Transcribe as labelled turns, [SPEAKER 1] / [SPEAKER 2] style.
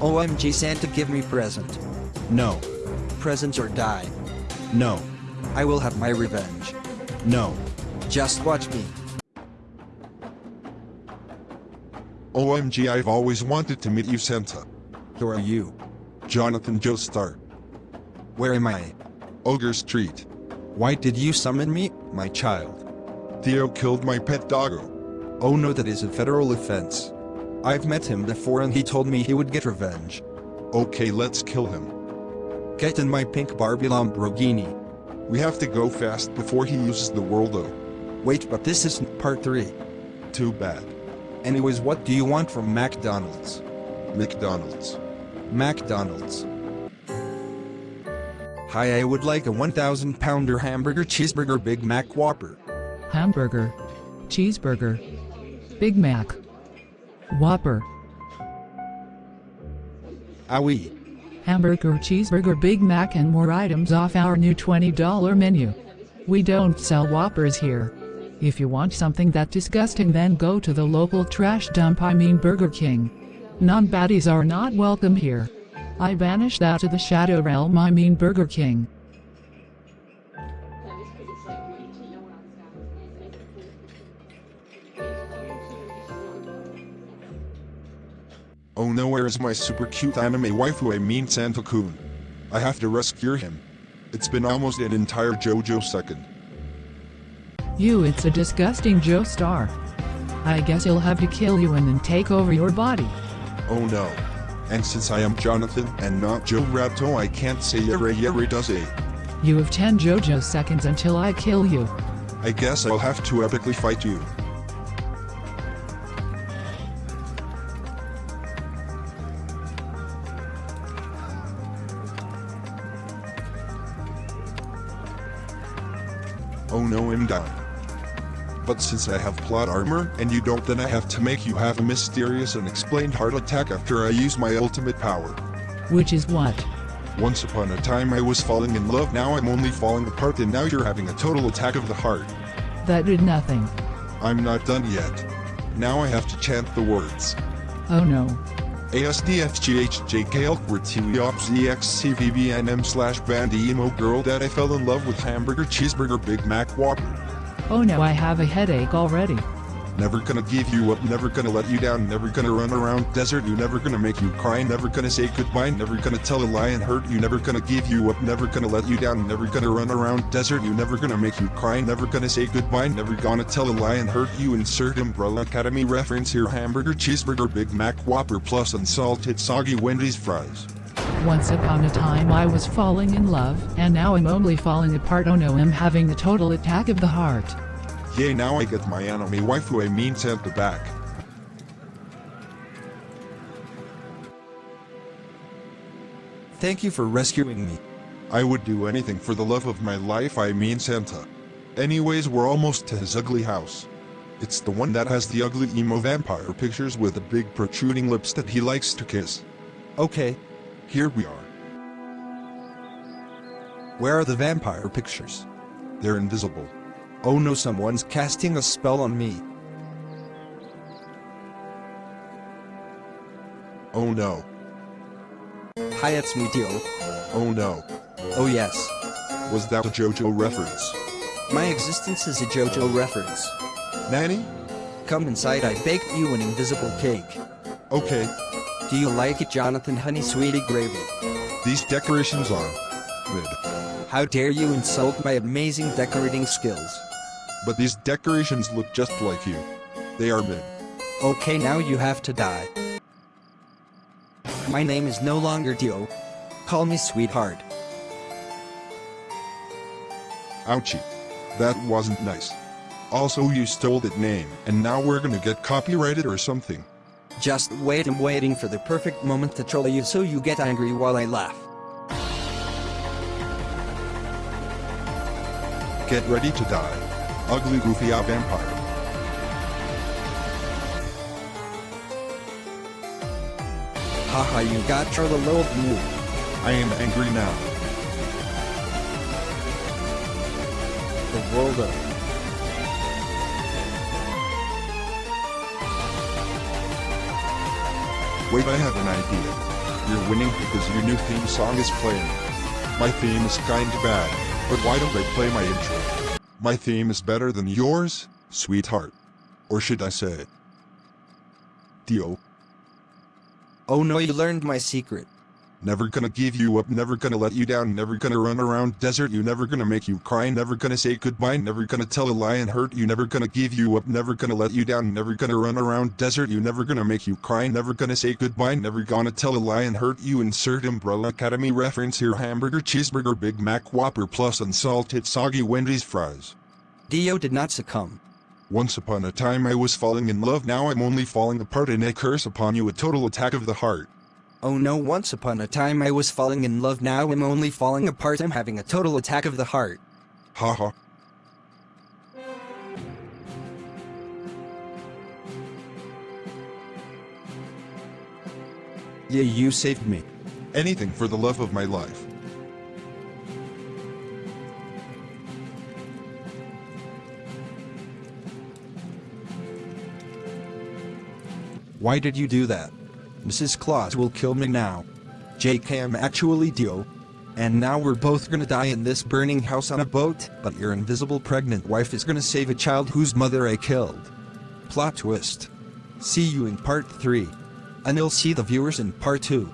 [SPEAKER 1] OMG Santa give me present.
[SPEAKER 2] No.
[SPEAKER 1] Presents or die.
[SPEAKER 2] No.
[SPEAKER 1] I will have my revenge.
[SPEAKER 2] No.
[SPEAKER 1] Just watch me.
[SPEAKER 3] OMG I've always wanted to meet you Santa.
[SPEAKER 1] Who are you?
[SPEAKER 3] Jonathan Joestar.
[SPEAKER 1] Where am I?
[SPEAKER 3] Ogre Street.
[SPEAKER 1] Why did you summon me, my child?
[SPEAKER 3] Theo killed my pet doggo.
[SPEAKER 1] Oh no that is a federal offense. I've met him before and he told me he would get revenge.
[SPEAKER 3] Okay let's kill him.
[SPEAKER 1] Get in my pink Barbie Lamborghini.
[SPEAKER 3] We have to go fast before he uses the world. Worldo.
[SPEAKER 1] Wait but this isn't part 3.
[SPEAKER 3] Too bad.
[SPEAKER 1] Anyways what do you want from McDonald's?
[SPEAKER 3] McDonald's.
[SPEAKER 1] McDonald's. Hi I would like a 1000 pounder hamburger cheeseburger Big Mac Whopper.
[SPEAKER 4] Hamburger. Cheeseburger. Big Mac. Whopper.
[SPEAKER 1] Owie.
[SPEAKER 4] Hamburger, cheeseburger, Big Mac and more items off our new $20 menu. We don't sell Whoppers here. If you want something that disgusting then go to the local trash dump I mean Burger King. Non-baddies are not welcome here. I banish that to the shadow realm I mean Burger King.
[SPEAKER 3] Oh no where is my super cute anime waifu I mean Santa-kun. I have to rescue him. It's been almost an entire JoJo second.
[SPEAKER 4] You it's a disgusting Joestar. I guess he'll have to kill you and then take over your body.
[SPEAKER 3] Oh no. And since I am Jonathan and not Jotaro I can't say yere yere does a.
[SPEAKER 4] You have 10 JoJo seconds until I kill you.
[SPEAKER 3] I guess I'll have to epically fight you. Oh no I'm down. But since I have plot armor and you don't then I have to make you have a mysterious unexplained heart attack after I use my ultimate power.
[SPEAKER 4] Which is what?
[SPEAKER 3] Once upon a time I was falling in love now I'm only falling apart and now you're having a total attack of the heart.
[SPEAKER 4] That did nothing.
[SPEAKER 3] I'm not done yet. Now I have to chant the words.
[SPEAKER 4] Oh no.
[SPEAKER 3] ASDFGHJKLQRTUOPSEXCVBNM slash band emo girl that I fell in love with hamburger cheeseburger Big Mac Whopper.
[SPEAKER 4] Oh no I have a headache already.
[SPEAKER 3] Never gonna give you up, never gonna let you down, never gonna run around desert, you never gonna make you cry, never gonna say goodbye, never gonna tell a lie and hurt you, never gonna give you up, never gonna let you down, never gonna run around desert, you never gonna make you cry, never gonna say goodbye, never gonna tell a lie and hurt you, insert Umbrella Academy reference here, hamburger, cheeseburger, Big Mac, Whopper plus unsalted soggy Wendy's fries.
[SPEAKER 4] Once upon a time I was falling in love, and now I'm only falling apart oh no I'm having a total attack of the heart.
[SPEAKER 3] Yay now I get my anime waifu I mean Santa back.
[SPEAKER 1] Thank you for rescuing me.
[SPEAKER 3] I would do anything for the love of my life I mean Santa. Anyways we're almost to his ugly house. It's the one that has the ugly emo vampire pictures with the big protruding lips that he likes to kiss.
[SPEAKER 1] Okay,
[SPEAKER 3] Here we are.
[SPEAKER 1] where are the vampire pictures?
[SPEAKER 3] They're invisible.
[SPEAKER 1] Oh no someone's casting a spell on me.
[SPEAKER 3] Oh no.
[SPEAKER 1] Hi it's me Dio.
[SPEAKER 3] Oh no.
[SPEAKER 1] Oh yes.
[SPEAKER 3] Was that a JoJo reference?
[SPEAKER 1] My existence is a JoJo reference.
[SPEAKER 3] Nanny?
[SPEAKER 1] Come inside I baked you an invisible cake.
[SPEAKER 3] Okay,
[SPEAKER 1] Do you like it Jonathan honey sweetie gravy?
[SPEAKER 3] these decorations are mid.
[SPEAKER 1] How dare you insult my amazing decorating skills.
[SPEAKER 3] But these decorations look just like you. They are mid.
[SPEAKER 1] Okay now you have to die. My name is no longer Dio. Call me sweetheart.
[SPEAKER 3] Ouchie. That wasn't nice. Also you stole that name, and now we're gonna get copyrighted or something.
[SPEAKER 1] Just wait I'm waiting for the perfect moment to troll you so you get angry while I laugh.
[SPEAKER 3] Get ready to die. Ugly goofy out vampire.
[SPEAKER 1] Haha you got your little blue.
[SPEAKER 3] I am angry now.
[SPEAKER 1] The world of
[SPEAKER 3] Wait I have an idea. You're winning because your new theme song is playing. My theme is kinda bad, but why don't they play my intro? My theme is better than yours, sweetheart. Or should I say, Dio,
[SPEAKER 1] Oh no, you learned my secret.
[SPEAKER 3] Never gonna give you up, never gonna let you down, never gonna run around desert, you never gonna make you cry, never gonna say goodbye, never gonna tell a lie and hurt you, never gonna give you up, never gonna let you down, never gonna run around desert, you never gonna make you cry, never gonna say goodbye, never gonna tell a lie and hurt you, insert Umbrella Academy reference here, hamburger, cheeseburger, Big Mac, Whopper, plus unsalted soggy Wendy's fries.
[SPEAKER 1] Dio did not succumb.
[SPEAKER 3] Once upon a time I was falling in love, now I'm only falling apart and I curse upon you a total attack of the heart.
[SPEAKER 1] Oh no, once upon a time I was falling in love, now I'm only falling apart. I'm having a total attack of the heart.
[SPEAKER 3] Haha.
[SPEAKER 1] Yeah, you saved me.
[SPEAKER 3] Anything for the love of my life.
[SPEAKER 1] Why did you do that? Mrs. Claus will kill me now. JK, I'm actually Dio. And now we're both gonna die in this burning house on a boat, but your invisible pregnant wife is gonna save a child whose mother I killed. Plot twist. See you in part 3. And you'll see the viewers in part 2.